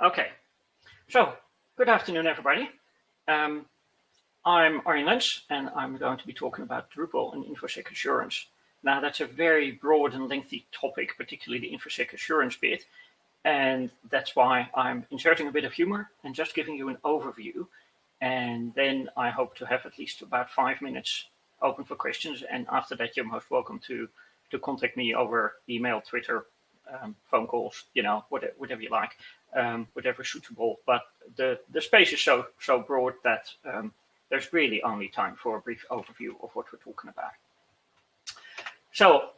Okay, so good afternoon, everybody. Um, I'm Arjen Lentz, and I'm going to be talking about Drupal and InfoSec assurance. Now, that's a very broad and lengthy topic, particularly the InfoSec assurance bit, and that's why I'm inserting a bit of humor and just giving you an overview. And then I hope to have at least about five minutes open for questions. And after that, you're most welcome to, to contact me over email, Twitter, um, phone calls, you know, whatever, whatever you like, um, whatever suitable. But the, the space is so, so broad that um, there's really only time for a brief overview of what we're talking about. So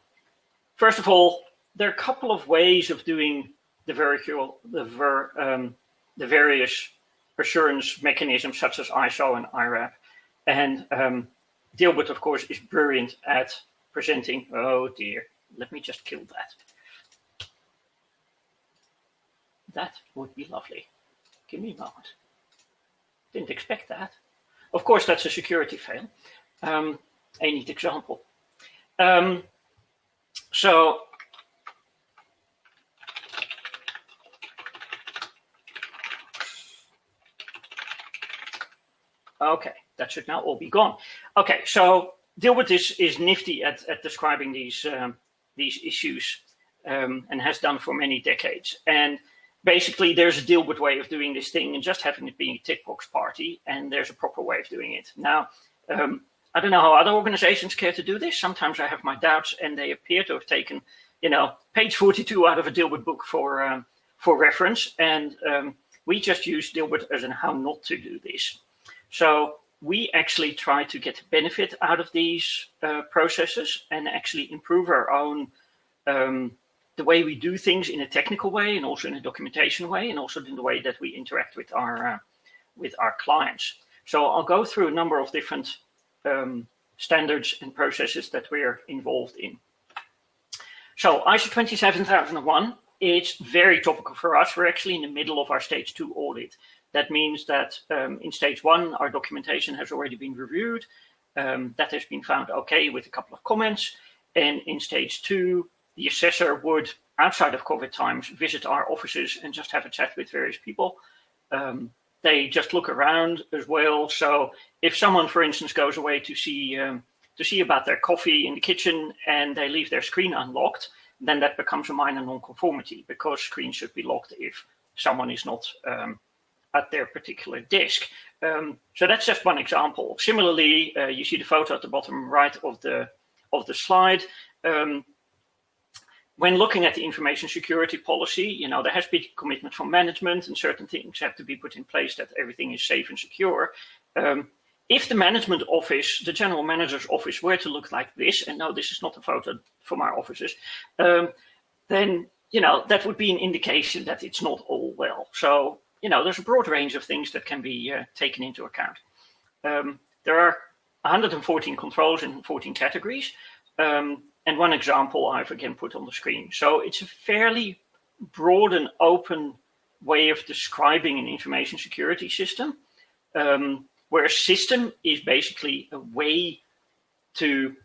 first of all, there are a couple of ways of doing the, virtual, the, ver, um, the various assurance mechanisms such as ISO and IRAP. And um, Dilbert, of course, is brilliant at presenting. Oh dear, let me just kill that. That would be lovely. Give me a moment. Didn't expect that. Of course, that's a security fail. Um, a neat example. Um, so Okay, that should now all be gone. Okay, so deal with this is nifty at, at describing these, um, these issues um, and has done for many decades. And basically there's a Dilbert way of doing this thing and just having it being a tick box party and there's a proper way of doing it. Now, um, I don't know how other organizations care to do this. Sometimes I have my doubts and they appear to have taken, you know, page 42 out of a Dilbert book for, um, for reference. And um, we just use Dilbert as in how not to do this. So we actually try to get benefit out of these uh, processes and actually improve our own um, the way we do things in a technical way and also in a documentation way and also in the way that we interact with our uh, with our clients. So I'll go through a number of different um, standards and processes that we're involved in. So ISO 27001, it's very topical for us. We're actually in the middle of our stage two audit. That means that um, in stage one, our documentation has already been reviewed. Um, that has been found okay with a couple of comments. And in stage two, the assessor would, outside of COVID times, visit our offices and just have a chat with various people. Um, they just look around as well. So if someone, for instance, goes away to see um, to see about their coffee in the kitchen and they leave their screen unlocked, then that becomes a minor non-conformity because screens should be locked if someone is not um, at their particular disk. Um, so that's just one example. Similarly, uh, you see the photo at the bottom right of the of the slide. Um, when looking at the information security policy, you know, there has been commitment from management and certain things have to be put in place that everything is safe and secure. Um, if the management office, the general manager's office were to look like this, and no, this is not a photo from our offices, um, then, you know, that would be an indication that it's not all well. So, you know, there's a broad range of things that can be uh, taken into account. Um, there are 114 controls in 14 categories. Um, and one example I've again put on the screen. So it's a fairly broad and open way of describing an information security system, um, where a system is basically a way to,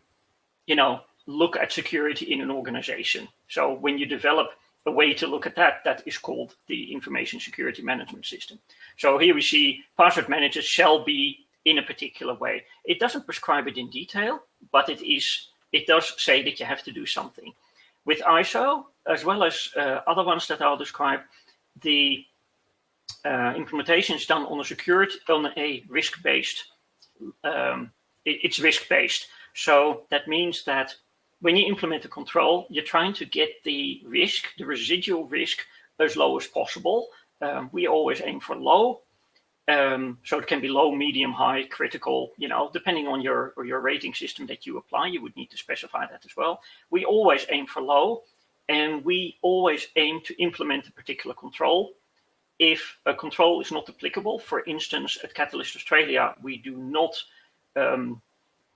you know, look at security in an organization. So when you develop a way to look at that, that is called the information security management system. So here we see password managers shall be in a particular way. It doesn't prescribe it in detail, but it is it does say that you have to do something. With ISO, as well as uh, other ones that I'll describe, the uh, implementation is done on a security, on a risk-based, um, it, it's risk-based. So that means that when you implement a control, you're trying to get the risk, the residual risk, as low as possible. Um, we always aim for low, um, so it can be low, medium, high, critical, you know, depending on your, or your rating system that you apply, you would need to specify that as well. We always aim for low and we always aim to implement a particular control. If a control is not applicable, for instance, at Catalyst Australia, we do not um,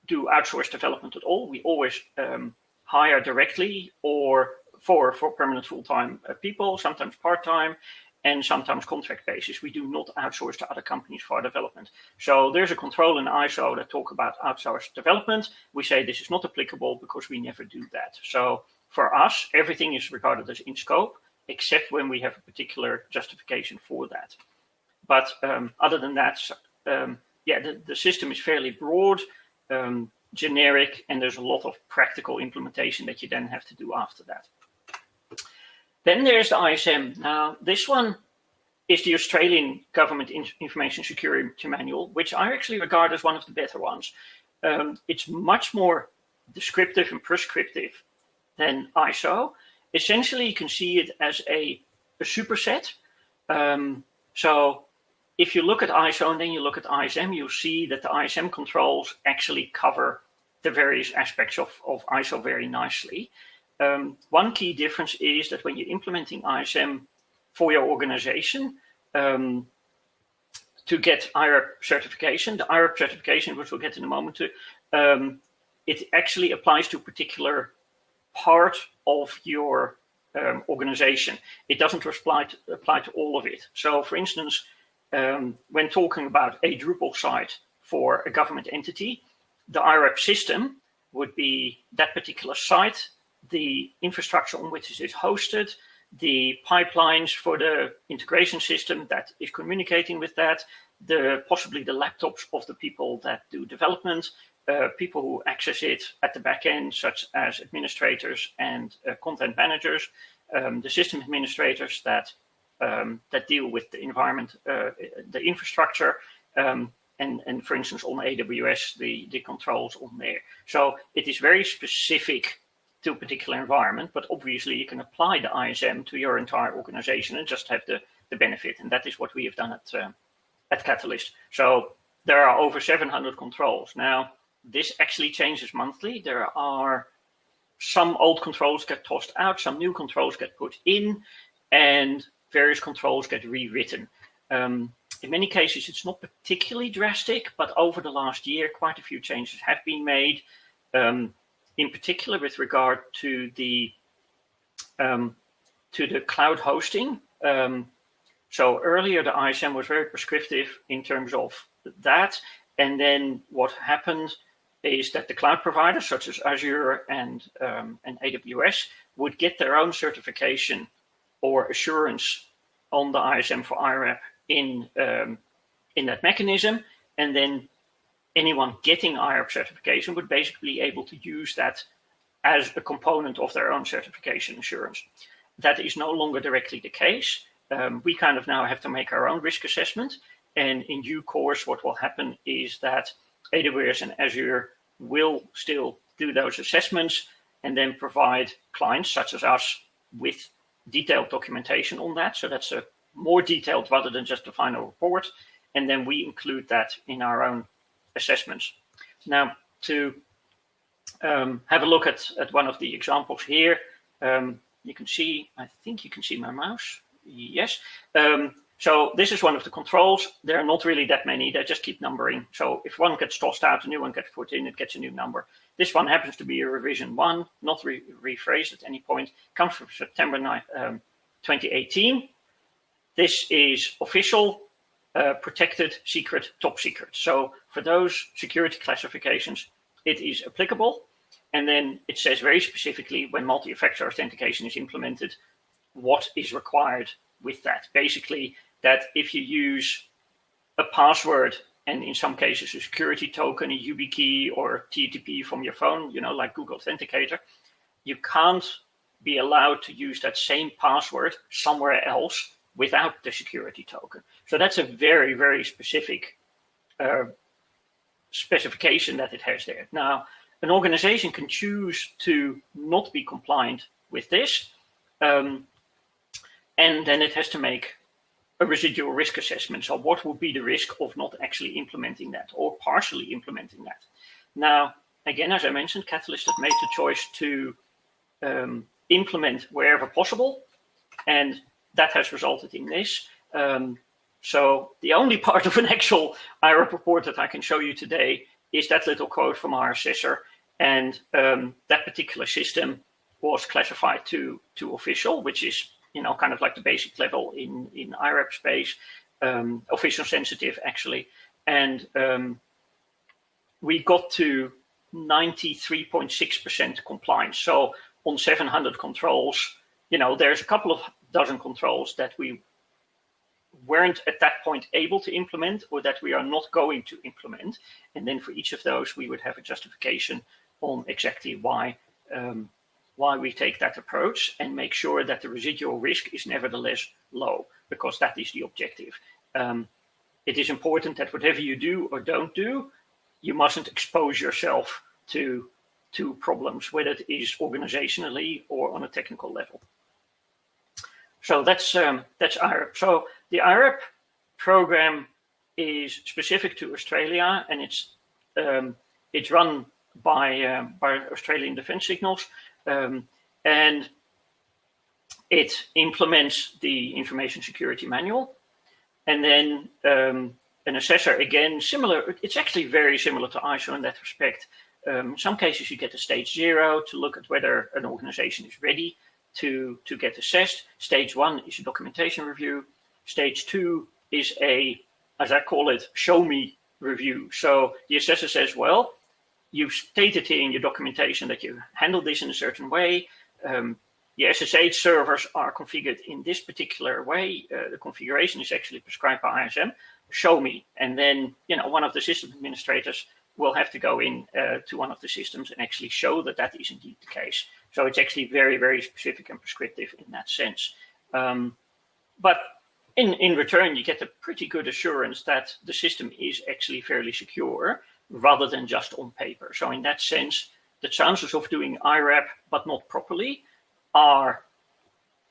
do outsourced development at all. We always um, hire directly or for, for permanent full-time uh, people, sometimes part-time, and sometimes contract basis. We do not outsource to other companies for our development. So there's a control in ISO that talk about outsourced development. We say this is not applicable because we never do that. So for us, everything is regarded as in scope except when we have a particular justification for that. But um, other than that, um, yeah, the, the system is fairly broad, um, generic, and there's a lot of practical implementation that you then have to do after that. Then there's the ISM. Now, this one is the Australian Government Information Security Manual, which I actually regard as one of the better ones. Um, it's much more descriptive and prescriptive than ISO. Essentially, you can see it as a, a superset. Um, so if you look at ISO and then you look at ISM, you'll see that the ISM controls actually cover the various aspects of, of ISO very nicely. Um, one key difference is that when you're implementing ISM for your organization, um, to get IRAP certification, the IRAP certification, which we'll get in a moment to, um, it actually applies to a particular part of your um, organization. It doesn't apply to, apply to all of it. So for instance, um, when talking about a Drupal site for a government entity, the IRAP system would be that particular site, the infrastructure on which it is hosted, the pipelines for the integration system that is communicating with that, the possibly the laptops of the people that do development, uh, people who access it at the back end, such as administrators and uh, content managers, um, the system administrators that um, that deal with the environment, uh, the infrastructure, um, and, and for instance, on AWS, the, the controls on there. So it is very specific to a particular environment, but obviously you can apply the ISM to your entire organization and just have the, the benefit. And that is what we have done at, uh, at Catalyst. So there are over 700 controls. Now, this actually changes monthly. There are some old controls get tossed out, some new controls get put in, and various controls get rewritten. Um, in many cases, it's not particularly drastic, but over the last year, quite a few changes have been made, um, in particular with regard to the um, to the cloud hosting. Um, so earlier, the ISM was very prescriptive in terms of that. And then what happened is that the cloud providers, such as Azure and, um, and AWS, would get their own certification or assurance on the ISM for IRAP in, um, in that mechanism. And then anyone getting IRAP certification would basically be able to use that as a component of their own certification assurance. That is no longer directly the case. Um, we kind of now have to make our own risk assessment. And in due course, what will happen is that AWS and Azure will still do those assessments and then provide clients such as us with detailed documentation on that. So that's a more detailed rather than just a final report. And then we include that in our own assessments. Now, to um, have a look at, at one of the examples here, um, you can see, I think you can see my mouse. Yes. Um, so this is one of the controls. There are not really that many. They just keep numbering. So if one gets tossed out, a new one gets put in, it gets a new number. This one happens to be a revision one, not re rephrased at any point, comes from September 9, um, 2018. This is official, uh, protected, secret, top secret. So for those security classifications, it is applicable. And then it says very specifically when multi-factor authentication is implemented, what is required with that. Basically, that if you use a password and in some cases a security token, a YubiKey or TTP from your phone, you know, like Google Authenticator, you can't be allowed to use that same password somewhere else without the security token. So that's a very, very specific uh, specification that it has there. Now, an organization can choose to not be compliant with this, um, and then it has to make a residual risk assessment. So what would be the risk of not actually implementing that or partially implementing that? Now, again, as I mentioned, Catalyst has made the choice to um, implement wherever possible, and that has resulted in this. Um, so the only part of an actual IRAP report that I can show you today is that little quote from our assessor, and um, that particular system was classified to, to official, which is you know, kind of like the basic level in, in IRAP space, um, official sensitive actually. And um, we got to 93.6% compliance. So on 700 controls, you know, there's a couple of dozen controls that we weren't at that point able to implement or that we are not going to implement. And then for each of those, we would have a justification on exactly why um, why we take that approach and make sure that the residual risk is nevertheless low, because that is the objective. Um, it is important that whatever you do or don't do, you mustn't expose yourself to, to problems, whether it is organizationally or on a technical level. So that's, um, that's IRAP. So the IRAP program is specific to Australia and it's, um, it's run by, uh, by Australian Defence Signals. Um, and it implements the information security manual. And then um, an assessor, again, similar, it's actually very similar to ISO in that respect. Um, in some cases, you get a stage zero to look at whether an organization is ready to, to get assessed. Stage one is a documentation review. Stage two is a, as I call it, show me review. So the assessor says, well, you've stated here in your documentation that you handle this in a certain way. Um, the SSH servers are configured in this particular way. Uh, the configuration is actually prescribed by ISM. Show me. And then, you know, one of the system administrators will have to go in uh, to one of the systems and actually show that that is indeed the case. So it's actually very, very specific and prescriptive in that sense. Um, but in, in return, you get a pretty good assurance that the system is actually fairly secure rather than just on paper. So in that sense, the chances of doing IRAP but not properly are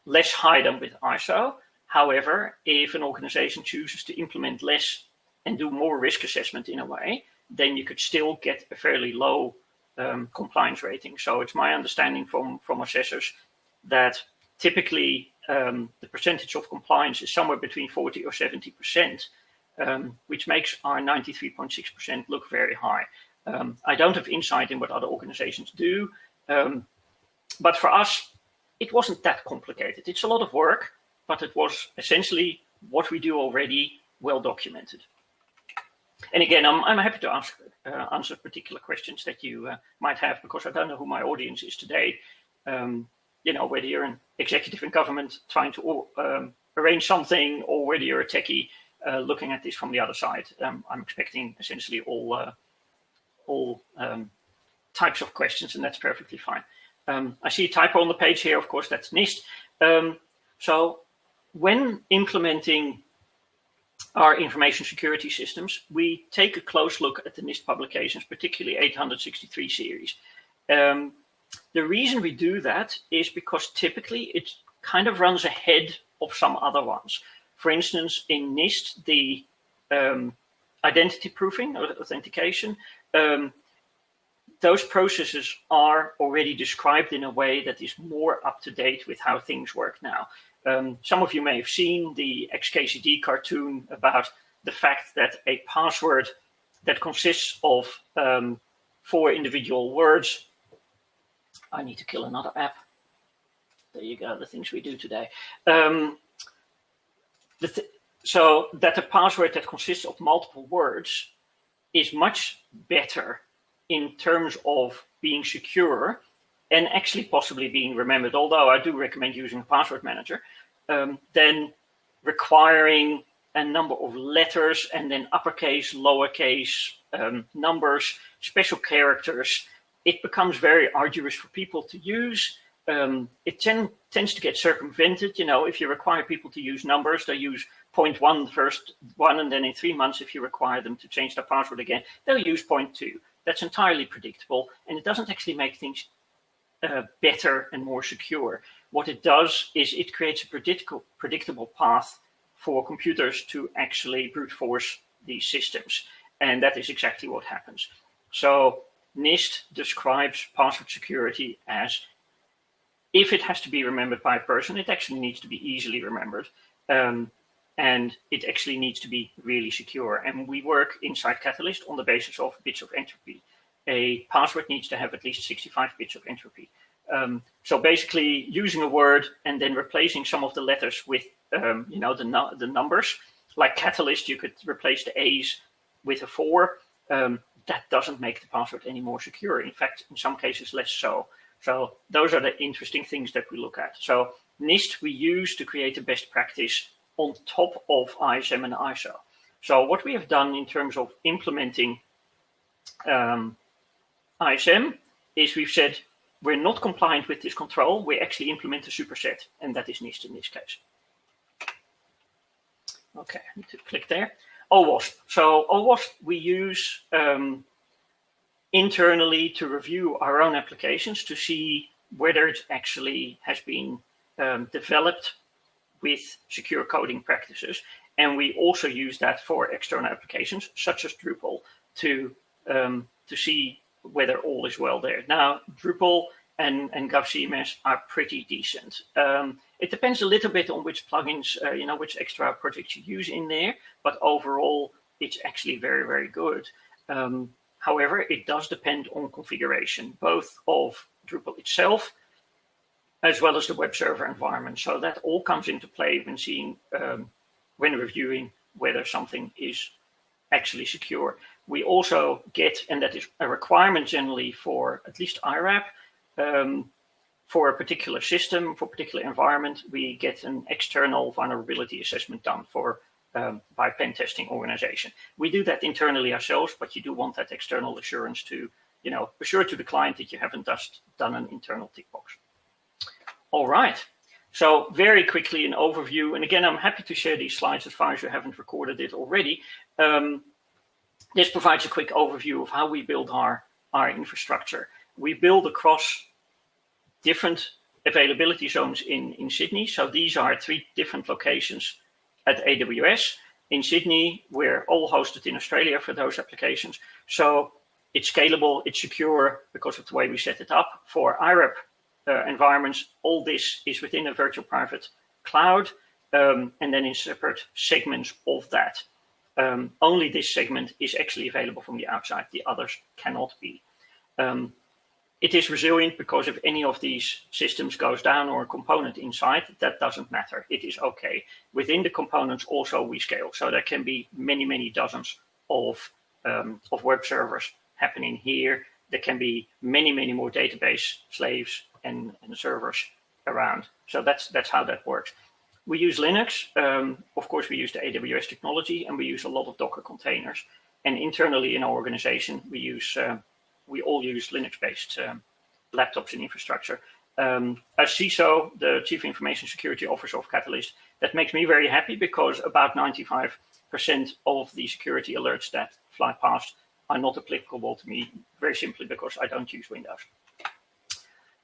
less high than with ISO. However, if an organization chooses to implement less and do more risk assessment in a way, then you could still get a fairly low um, compliance rating. So it's my understanding from, from assessors that typically um, the percentage of compliance is somewhere between 40 or 70 percent um, which makes our 93.6% look very high. Um, I don't have insight in what other organizations do, um, but for us, it wasn't that complicated. It's a lot of work, but it was essentially what we do already well documented. And again, I'm, I'm happy to ask, uh, answer particular questions that you uh, might have because I don't know who my audience is today. Um, you know, whether you're an executive in government trying to um, arrange something or whether you're a techie uh, looking at this from the other side. Um, I'm expecting essentially all uh, all um, types of questions, and that's perfectly fine. Um, I see a typo on the page here. Of course, that's NIST. Um, so when implementing our information security systems, we take a close look at the NIST publications, particularly 863 series. Um, the reason we do that is because typically it kind of runs ahead of some other ones. For instance, in NIST, the um, identity proofing or authentication, um, those processes are already described in a way that is more up to date with how things work now. Um, some of you may have seen the XKCD cartoon about the fact that a password that consists of um, four individual words. I need to kill another app. There you go, the things we do today. Um, th so that a password that consists of multiple words is much better in terms of being secure and actually possibly being remembered, although I do recommend using a password manager, um, than requiring a number of letters and then uppercase, lowercase, um, numbers, special characters. It becomes very arduous for people to use um, it ten, tends to get circumvented. You know, if you require people to use numbers, they use point one the first one, and then in three months, if you require them to change their password again, they'll use point two. That's entirely predictable, and it doesn't actually make things uh, better and more secure. What it does is it creates a predictable, predictable path for computers to actually brute force these systems. And that is exactly what happens. So NIST describes password security as if it has to be remembered by a person, it actually needs to be easily remembered. Um, and it actually needs to be really secure. And we work inside Catalyst on the basis of bits of entropy. A password needs to have at least 65 bits of entropy. Um, so basically using a word and then replacing some of the letters with, um, you know, the, the numbers, like Catalyst, you could replace the A's with a four. Um, that doesn't make the password any more secure. In fact, in some cases, less so. So those are the interesting things that we look at. So NIST we use to create a best practice on top of ISM and ISO. So what we have done in terms of implementing um, ISM is we've said we're not compliant with this control, we actually implement a superset, and that is NIST in this case. Okay, I need to click there. OWASP. So OWASP we use um, internally to review our own applications to see whether it actually has been um, developed with secure coding practices. And we also use that for external applications, such as Drupal, to, um, to see whether all is well there. Now, Drupal and, and GovCMS are pretty decent. Um, it depends a little bit on which plugins, uh, you know, which extra projects you use in there, but overall, it's actually very, very good. Um, however, it does depend on configuration, both of Drupal itself, as well as the web server environment. So that all comes into play when seeing, um, when reviewing whether something is actually secure. We also get, and that is a requirement generally for at least IRAP, um, for a particular system, for a particular environment, we get an external vulnerability assessment done for um, by pen testing organization. We do that internally ourselves, but you do want that external assurance to, you know, assure to the client that you haven't just done an internal tick box. All right. So very quickly an overview, and again, I'm happy to share these slides as far as you haven't recorded it already. Um, this provides a quick overview of how we build our, our infrastructure. We build across different availability zones in, in Sydney. So these are three different locations at AWS. In Sydney, we're all hosted in Australia for those applications. So it's scalable, it's secure because of the way we set it up. For IRAP uh, environments, all this is within a virtual private cloud um, and then in separate segments of that. Um, only this segment is actually available from the outside, the others cannot be. Um, it is resilient because if any of these systems goes down or a component inside, that doesn't matter. It is okay. Within the components also we scale. So there can be many, many dozens of, um, of web servers happening here. There can be many, many more database slaves and, and servers around. So that's, that's how that works. We use Linux. Um, of course, we use the AWS technology and we use a lot of Docker containers. And internally in our organization, we use uh, we all use Linux-based um, laptops and infrastructure. Um, as CISO, the Chief Information Security Officer of Catalyst, that makes me very happy because about 95% of the security alerts that fly past are not applicable to me, very simply because I don't use Windows.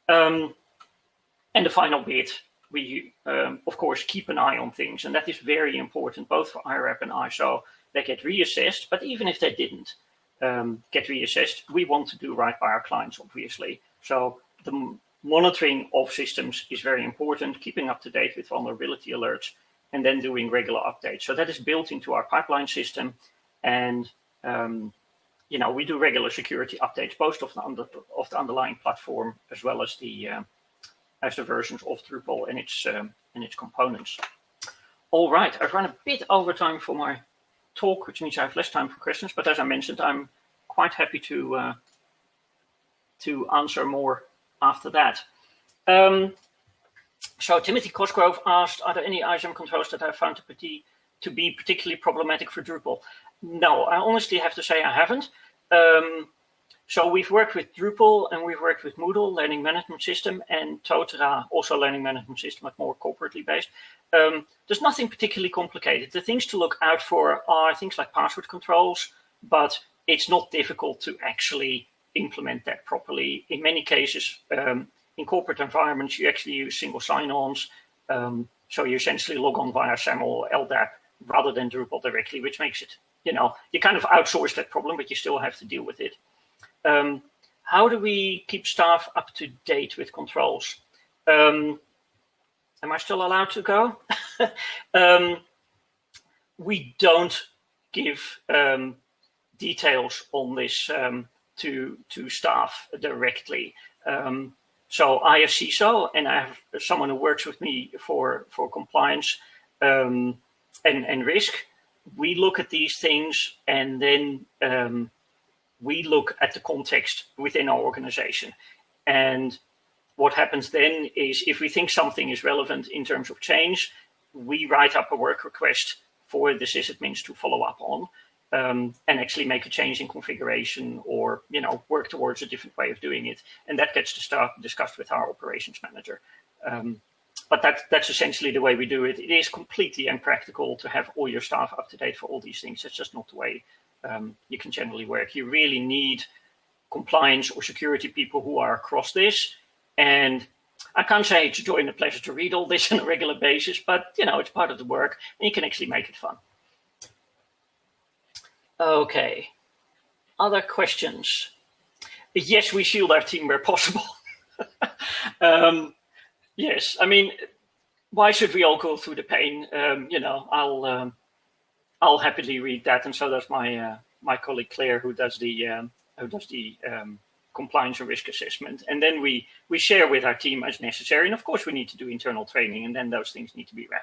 Um, and the final bit, we, um, of course, keep an eye on things, and that is very important, both for IRAP and ISO. They get reassessed, but even if they didn't, um, get reassessed, we want to do right by our clients, obviously. So the monitoring of systems is very important, keeping up to date with vulnerability alerts, and then doing regular updates. So that is built into our pipeline system. And, um, you know, we do regular security updates, both of the, under, of the underlying platform, as well as the, uh, as the versions of Drupal and its, um, and its components. All right, I've run a bit over time for my talk, which means I have less time for questions. But as I mentioned, I'm quite happy to uh, to answer more after that. Um, so Timothy Cosgrove asked, are there any ISM controls that I found to be, to be particularly problematic for Drupal? No, I honestly have to say I haven't. Um, so we've worked with Drupal and we've worked with Moodle, learning management system, and Totara, also learning management system, but more corporately based. Um, there's nothing particularly complicated. The things to look out for are things like password controls, but it's not difficult to actually implement that properly. In many cases, um, in corporate environments, you actually use single sign-ons. Um, so you essentially log on via SAML, or LDAP, rather than Drupal directly, which makes it, you know, you kind of outsource that problem, but you still have to deal with it. Um, how do we keep staff up to date with controls? Um, am I still allowed to go? um, we don't give um, details on this um, to, to staff directly. Um, so I have CISO and I have someone who works with me for, for compliance and, and risk. We look at these things and then we look at the context within our organization. And what happens then is if we think something is relevant in terms of change, we write up a work request for the sysadmins to follow up on um, and actually make a change in configuration or you know work towards a different way of doing it. And that gets to start discussed with our operations manager. Um, but that, that's essentially the way we do it. It is completely impractical to have all your staff up to date for all these things. It's just not the way um, you can generally work. You really need compliance or security people who are across this. And I can't say it's a joy and a pleasure to read all this on a regular basis, but you know, it's part of the work and you can actually make it fun. Okay, other questions? Yes, we shield our team where possible. um, yes, I mean, why should we all go through the pain? Um, you know, I'll um, I'll happily read that, and so does my uh, my colleague Claire, who does the um, who does the um, compliance and risk assessment, and then we we share with our team as necessary. And of course, we need to do internal training, and then those things need to be read.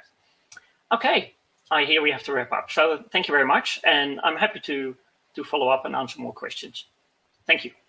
Okay, I hear we have to wrap up. So thank you very much, and I'm happy to to follow up and answer more questions. Thank you.